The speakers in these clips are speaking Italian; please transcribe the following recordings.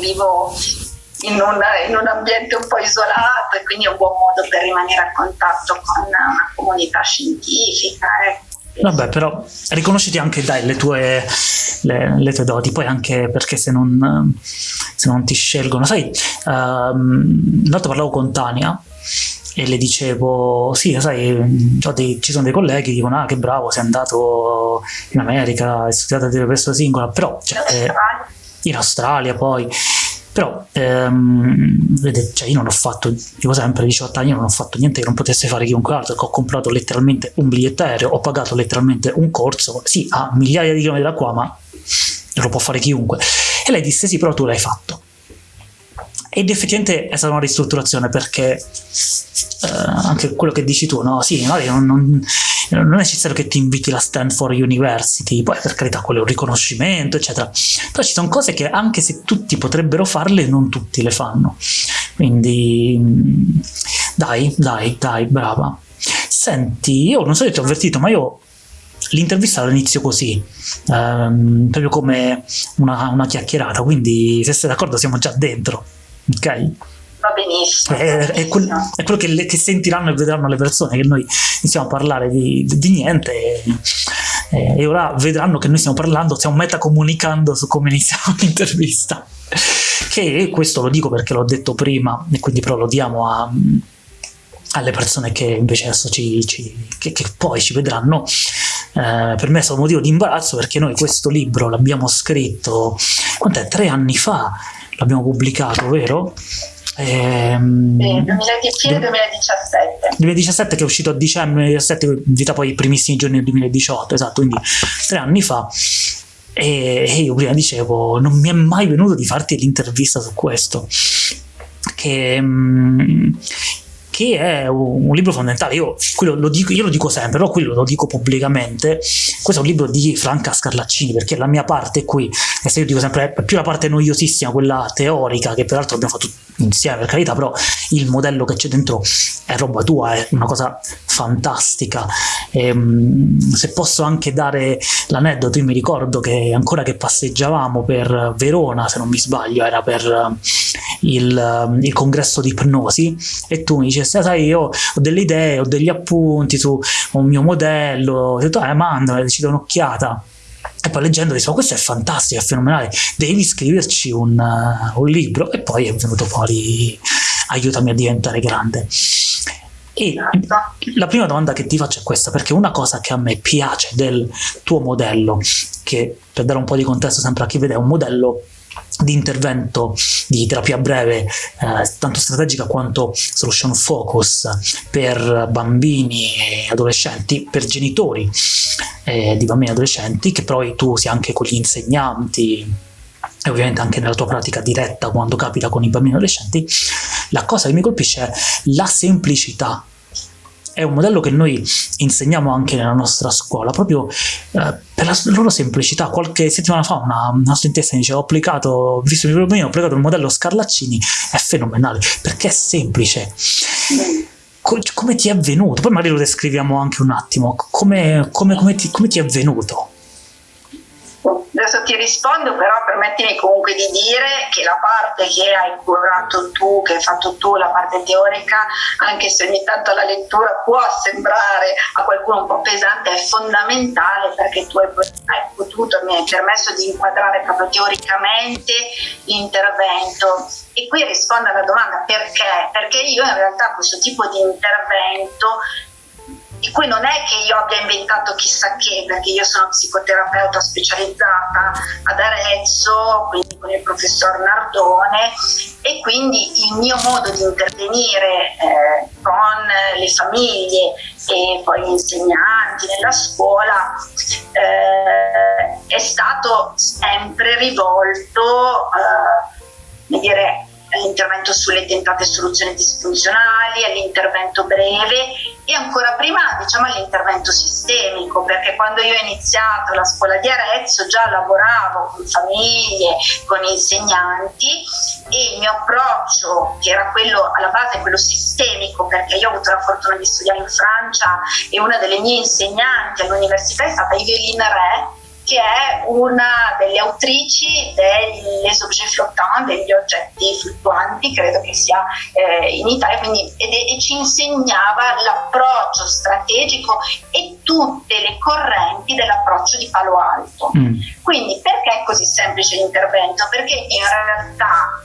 vivo in un, in un, ambiente un po' isolato e quindi è un buon modo per rimanere a contatto con una comunità scientifica. Ecco. Vabbè, però riconosciti anche dai le tue, le, le tue doti, poi anche perché se non, se non ti scelgono, sai, um, l'altro parlavo con Tania e le dicevo, sì, sai, dei, ci sono dei colleghi che dicono, ah che bravo, sei andato in America, hai studiato a questo singola, però cioè, eh, in Australia poi però ehm, vedete, cioè io non ho fatto, dico sempre, 18 anni, non ho fatto niente che non potesse fare chiunque altro, ho comprato letteralmente un biglietto aereo, ho pagato letteralmente un corso, sì, a migliaia di chilometri da qua, ma lo può fare chiunque. E lei disse, sì, però tu l'hai fatto. Ed effettivamente è stata una ristrutturazione perché eh, anche quello che dici tu, no? Sì, magari non, non, non, è necessario che ti inviti la Stanford University, poi per carità quello è un riconoscimento, eccetera. Però ci sono cose che anche se tutti potrebbero farle, non tutti le fanno. Quindi dai, dai, dai, brava. Senti, io non so se ti ho avvertito, ma io l'intervista all'inizio così, ehm, proprio come una, una chiacchierata, quindi se sei d'accordo siamo già dentro ok? Va benissimo. È, è, quel, è quello che, le, che, sentiranno e vedranno le persone, che noi iniziamo a parlare di, di, di niente e, e, ora vedranno che noi stiamo parlando, stiamo metacomunicando su come iniziamo l'intervista. Che questo lo dico perché l'ho detto prima e quindi però lo diamo a, alle persone che invece adesso ci, ci che, che, poi ci vedranno. Eh, per me è stato un motivo di imbarazzo perché noi questo libro l'abbiamo scritto, quant'è? Tre anni fa l'abbiamo pubblicato, vero? Ehm, sì, 2010 e 2017 2017 che è uscito a dicembre 2017 vita poi i primissimi giorni del 2018 esatto quindi tre anni fa. E, e io prima dicevo non mi è mai venuto di farti l'intervista su questo. Che, mm, che è un, un, libro fondamentale. Io lo, dico, io lo dico sempre, però qui lo dico pubblicamente. Questo è un libro di Franca Scarlaccini, perché la mia parte qui, e io dico sempre, è più la parte noiosissima, quella teorica, che peraltro abbiamo fatto insieme per carità, però il modello che c'è dentro è roba tua, è una cosa fantastica. E, ehm, se posso anche dare l'aneddoto, io mi ricordo che ancora che passeggiavamo per Verona, se non mi sbaglio, era per il, il congresso di ipnosi, e tu mi dici, sai, io ho delle idee, ho degli appunti su un mio modello, ho detto, eh, mandami, ci do un'occhiata. E poi leggendo dicevo questo è fantastico, è fenomenale, devi scriverci un, uh, un libro. E poi è venuto fuori aiutami a diventare grande. E la prima domanda che ti faccio è questa, perché una cosa che a me piace del tuo modello, che per dare un po' di contesto sempre a chi vede è un modello di intervento di terapia breve eh, tanto strategica quanto solution focus per bambini e adolescenti, per genitori eh, di bambini e adolescenti, che poi tu sia anche con gli insegnanti e ovviamente anche nella tua pratica diretta quando capita con i bambini e adolescenti, la cosa che mi colpisce è la semplicità è un modello che noi insegniamo anche nella nostra scuola, proprio eh, per la loro semplicità. Qualche settimana fa una, una studentessa mi diceva ho applicato, visto il problema, ho applicato il modello Scarlaccini, è fenomenale, perché è semplice. come ti è venuto? Poi magari lo descriviamo anche un attimo, come, come, come, ti, come ti è venuto? Ti rispondo, però permettimi comunque di dire che la parte che hai curato tu, che hai fatto tu, la parte teorica, anche se ogni tanto la lettura può sembrare a qualcuno un po' pesante, è fondamentale perché tu hai potuto, mi hai permesso di inquadrare proprio teoricamente l'intervento. E qui rispondo alla domanda perché? Perché io in realtà questo tipo di intervento di cui non è che io abbia inventato chissà che, perché io sono psicoterapeuta specializzata ad Arezzo, quindi con il professor Nardone, e quindi il mio modo di intervenire eh, con le famiglie e poi gli insegnanti nella scuola eh, è stato sempre rivolto, eh, dire, all'intervento sulle tentate soluzioni disfunzionali, all'intervento breve e ancora prima diciamo all'intervento sistemico perché quando io ho iniziato la scuola di Arezzo già lavoravo con famiglie, con insegnanti e il mio approccio che era quello alla base quello sistemico perché io ho avuto la fortuna di studiare in Francia e una delle mie insegnanti all'università è stata Eveline Re che è una delle autrici delle objets flottants, degli oggetti fluttuanti, credo che sia eh, in Italia, quindi, ed, e ci insegnava l'approccio strategico e tutte le correnti dell'approccio di Palo Alto. Mm. Quindi perché è così semplice l'intervento? Perché in realtà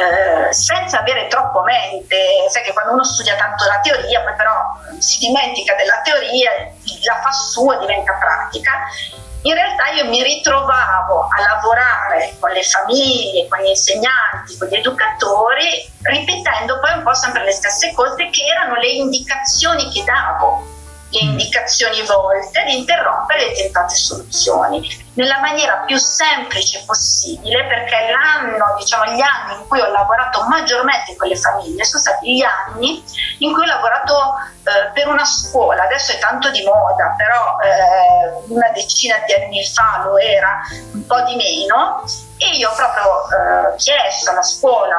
eh, senza avere troppo mente, sai che quando uno studia tanto la teoria, poi però si dimentica della teoria, la fa sua, diventa pratica. In realtà io mi ritrovavo a lavorare con le famiglie, con gli insegnanti, con gli educatori, ripetendo poi un po' sempre le stesse cose che erano le indicazioni che davo le indicazioni volte ad interrompere le tentate soluzioni nella maniera più semplice possibile perché l'anno, diciamo gli anni in cui ho lavorato maggiormente con le famiglie sono stati gli anni in cui ho lavorato eh, per una scuola, adesso è tanto di moda, però eh, una decina di anni fa lo era un po' di meno e io ho proprio eh, chiesto alla scuola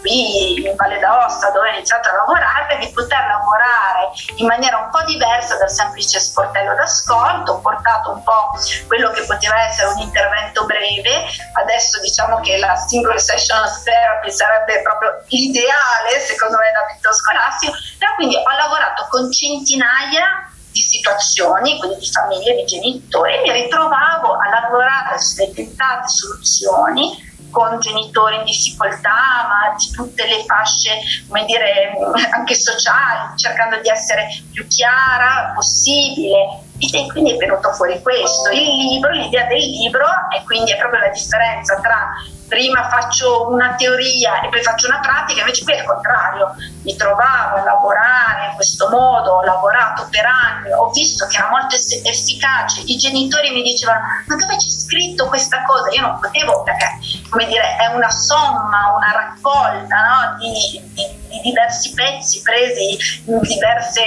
qui in Valle d'Aosta dove ho iniziato a lavorare di poter lavorare in maniera un po' diversa dal semplice sportello d'ascolto, ho portato un po' quello che poteva essere un intervento breve, adesso diciamo che la single session therapy sarebbe proprio l'ideale secondo me l'ambito scolastico, però quindi ho lavorato con centinaia di situazioni, quindi di famiglie, di genitori, mi ritrovavo a lavorare sulle tentate soluzioni con genitori in difficoltà, ma di tutte le fasce, come dire, anche sociali, cercando di essere più chiara possibile. E quindi è venuto fuori questo. Il libro, l'idea del libro, e quindi è proprio la differenza tra prima faccio una teoria e poi faccio una pratica, invece qui è il contrario, mi trovavo a lavorare in questo modo, ho lavorato per anni, ho visto che era molto efficace, i genitori mi dicevano ma dove c'è scritto questa cosa? Io non potevo perché, come dire, è una somma, una raccolta no? di, di, di, diversi pezzi presi diverse,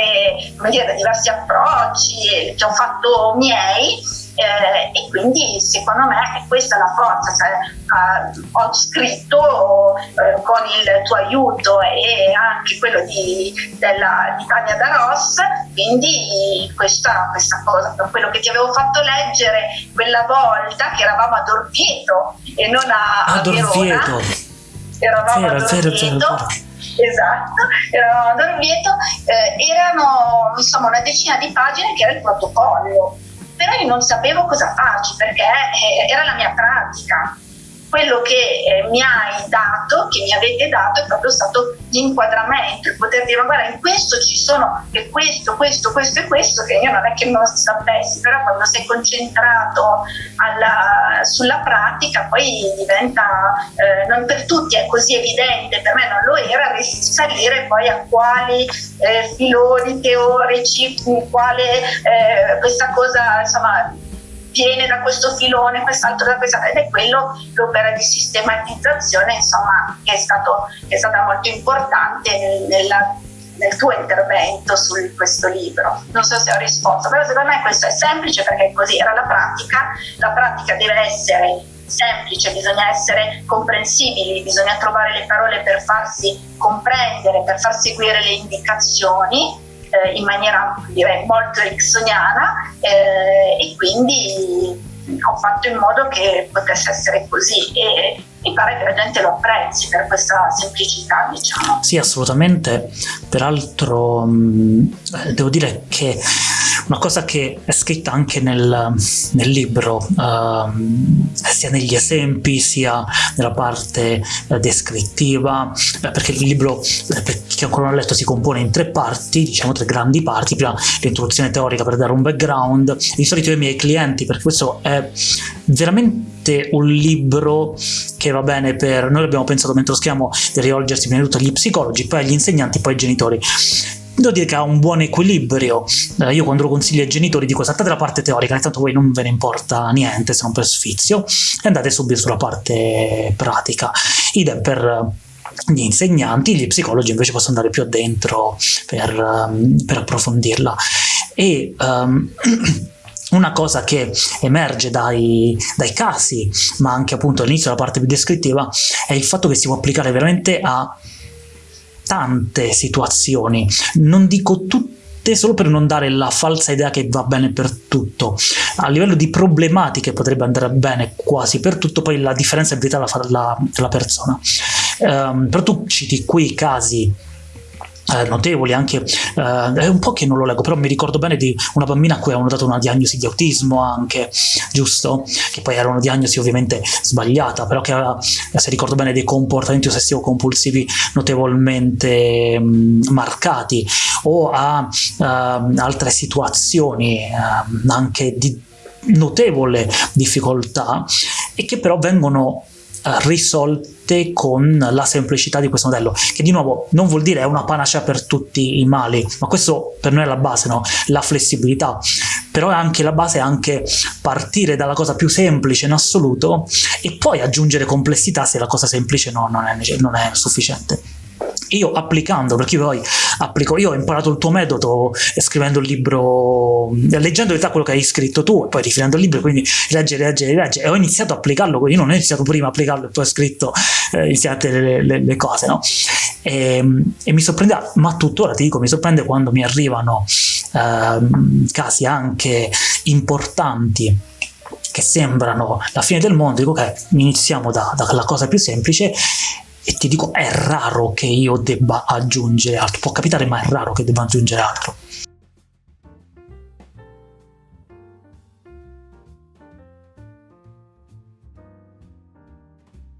dire, da diversi approcci che ho fatto miei eh, e quindi secondo me questa è la forza, cioè, eh, ho scritto eh, con il tuo aiuto e anche quello di, della, di Tania Daros, quindi questa, questa cosa, quello che ti avevo fatto leggere quella volta che eravamo a Dorvieto e non a, a, a Verona, eravamo vero, a Dorvieto. esatto, eravamo a Dorvieto, eh, erano insomma una decina di pagine che era il protocollo però io non sapevo cosa farci perché eh, era la mia pratica quello che eh, mi hai dato, che mi avete dato, è proprio stato l'inquadramento, il poter dire, guarda, in questo ci sono e questo, questo, questo e questo, che io non è che non sapessi, però quando sei concentrato alla, sulla pratica poi diventa, eh, non per tutti è così evidente, per me non lo era, risalire poi a quali eh, filoni teorici, quale eh, questa cosa, insomma, viene da questo filone, quest'altro da questa, ed è quello l'opera di sistematizzazione insomma, che, è stato, che è stata molto importante nel, nella, nel tuo intervento su questo libro. Non so se ho risposto, però secondo me questo è semplice perché così era la pratica, la pratica deve essere semplice, bisogna essere comprensibili, bisogna trovare le parole per farsi comprendere, per far seguire le indicazioni eh, in maniera direi molto ericksoniana eh, e quindi ho fatto in modo che potesse essere così e mi pare che la gente lo apprezzi per questa semplicità diciamo. Sì assolutamente, peraltro mh, devo dire che una cosa che è scritta anche nel, nel libro, uh, sia negli esempi sia nella parte uh, descrittiva, beh, perché il libro, eh, per chi ancora non ha letto, si compone in tre parti, diciamo tre grandi parti, prima l'introduzione teorica per dare un background, di solito ai miei clienti, perché questo è veramente un libro che va bene per, noi abbiamo pensato mentre lo scriviamo di rivolgersi prima di tutto agli psicologi, poi agli insegnanti, poi ai genitori devo dire che ha un buon equilibrio. Eh, io quando lo consiglio ai genitori dico saltate la parte teorica, intanto voi non ve ne importa niente se non per sfizio, e andate subito sulla parte pratica. Idem per gli insegnanti, gli psicologi invece possono andare più addentro per, um, per approfondirla. E um, una cosa che emerge dai, dai, casi, ma anche appunto all'inizio della parte più descrittiva, è il fatto che si può applicare veramente a tante situazioni, non dico tutte solo per non dare la falsa idea che va bene per tutto. A livello di problematiche potrebbe andare bene quasi per tutto, poi la differenza è verità la fa la, la persona. Um, però tu citi quei casi eh, notevoli anche eh, è un po' che non lo leggo però mi ricordo bene di una bambina a cui avevano dato una diagnosi di autismo anche giusto? Che poi era una diagnosi ovviamente sbagliata però che aveva se ricordo bene dei comportamenti ossessivo compulsivi notevolmente mh, mm, marcati o a uh, altre situazioni uh, anche di notevole difficoltà e che però vengono risolte con la semplicità di questo modello, che di nuovo non vuol dire è una panacea per tutti i mali, ma questo per noi è la base, no? la flessibilità, però è anche la base anche partire dalla cosa più semplice in assoluto e poi aggiungere complessità se la cosa semplice no, non, è, non è sufficiente io applicando, perché io poi applico, io ho imparato il tuo metodo scrivendo il libro, leggendo in realtà quello che hai scritto tu e poi rifinendo il libro, quindi leggere, leggere, leggere, e ho iniziato a applicarlo, quindi non ho iniziato prima a applicarlo e poi ho scritto eh, iniziate le, le, le, cose, no? E, e, mi sorprende, ma tuttora ti dico, mi sorprende quando mi arrivano eh, casi anche importanti che sembrano la fine del mondo, dico ok, iniziamo da, dalla cosa più semplice e ti dico è raro che io debba aggiungere altro. Può capitare ma è raro che debba aggiungere altro